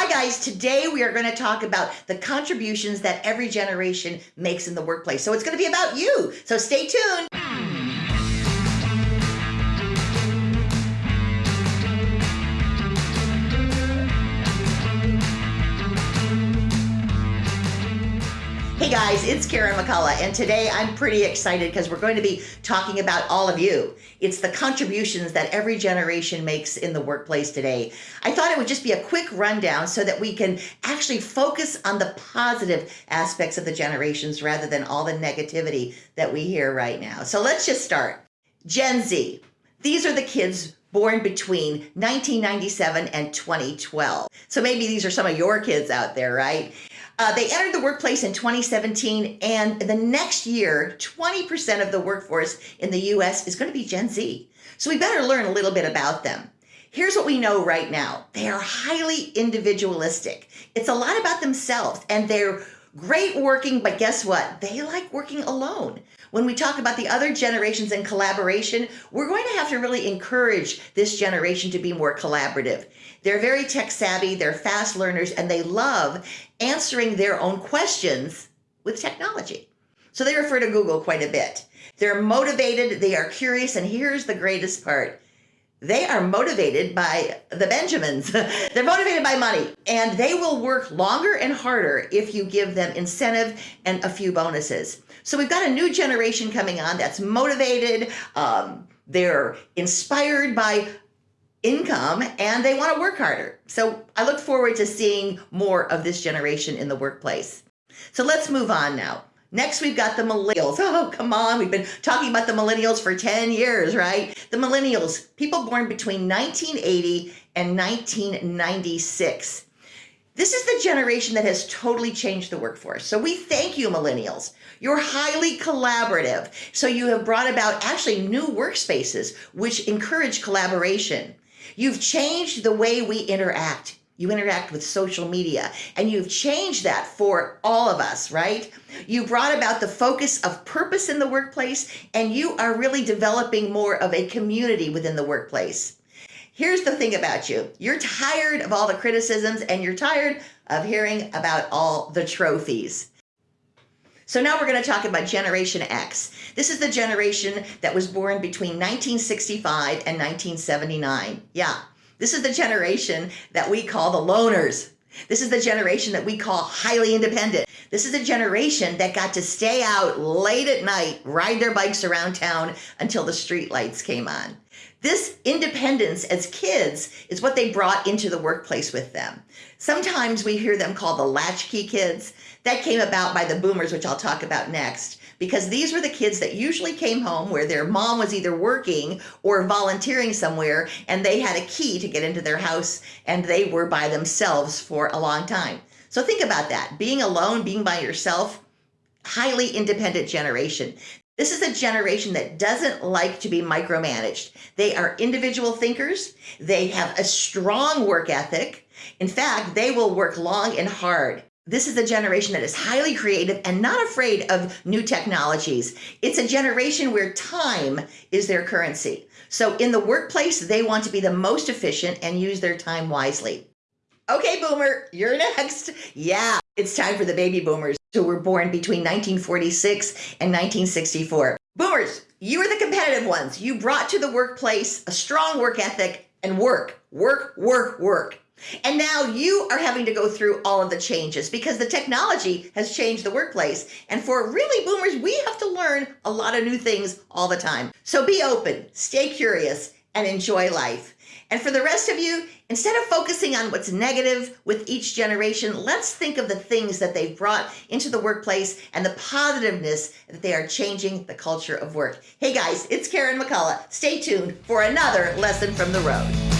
Hi guys, today we are going to talk about the contributions that every generation makes in the workplace. So it's going to be about you. So stay tuned. Hey guys, it's Karen McCullough, and today I'm pretty excited because we're going to be talking about all of you. It's the contributions that every generation makes in the workplace today. I thought it would just be a quick rundown so that we can actually focus on the positive aspects of the generations rather than all the negativity that we hear right now. So let's just start. Gen Z. These are the kids born between 1997 and 2012. So maybe these are some of your kids out there, right? Uh, they entered the workplace in 2017, and the next year, 20% of the workforce in the US is going to be Gen Z. So we better learn a little bit about them. Here's what we know right now they are highly individualistic. It's a lot about themselves, and they're great working, but guess what? They like working alone. When we talk about the other generations and collaboration, we're going to have to really encourage this generation to be more collaborative. They're very tech savvy, they're fast learners, and they love answering their own questions with technology. So they refer to Google quite a bit. They're motivated, they are curious, and here's the greatest part they are motivated by the Benjamins. They're motivated by money and they will work longer and harder if you give them incentive and a few bonuses. So we've got a new generation coming on that's motivated. Um, they're inspired by income and they want to work harder. So I look forward to seeing more of this generation in the workplace. So let's move on now. Next, we've got the millennials. Oh, come on. We've been talking about the millennials for 10 years, right? The millennials, people born between 1980 and 1996. This is the generation that has totally changed the workforce. So we thank you, millennials. You're highly collaborative. So you have brought about actually new workspaces, which encourage collaboration. You've changed the way we interact. You interact with social media and you've changed that for all of us, right? You brought about the focus of purpose in the workplace and you are really developing more of a community within the workplace. Here's the thing about you. You're tired of all the criticisms and you're tired of hearing about all the trophies. So now we're going to talk about Generation X. This is the generation that was born between 1965 and 1979. Yeah, this is the generation that we call the loners. This is the generation that we call highly independent. This is a generation that got to stay out late at night, ride their bikes around town until the street lights came on. This independence as kids is what they brought into the workplace with them. Sometimes we hear them called the latchkey kids. That came about by the boomers, which I'll talk about next, because these were the kids that usually came home where their mom was either working or volunteering somewhere, and they had a key to get into their house, and they were by themselves for a long time. So think about that being alone, being by yourself, highly independent generation. This is a generation that doesn't like to be micromanaged. They are individual thinkers. They have a strong work ethic. In fact, they will work long and hard. This is a generation that is highly creative and not afraid of new technologies. It's a generation where time is their currency. So in the workplace, they want to be the most efficient and use their time wisely. Okay, boomer, you're next. Yeah, it's time for the baby boomers who were born between 1946 and 1964. Boomers, you are the competitive ones. You brought to the workplace a strong work ethic and work, work, work, work. And now you are having to go through all of the changes because the technology has changed the workplace. And for really boomers, we have to learn a lot of new things all the time. So be open, stay curious, and enjoy life. And for the rest of you, instead of focusing on what's negative with each generation, let's think of the things that they've brought into the workplace and the positiveness that they are changing the culture of work. Hey guys, it's Karen McCullough. Stay tuned for another lesson from the road.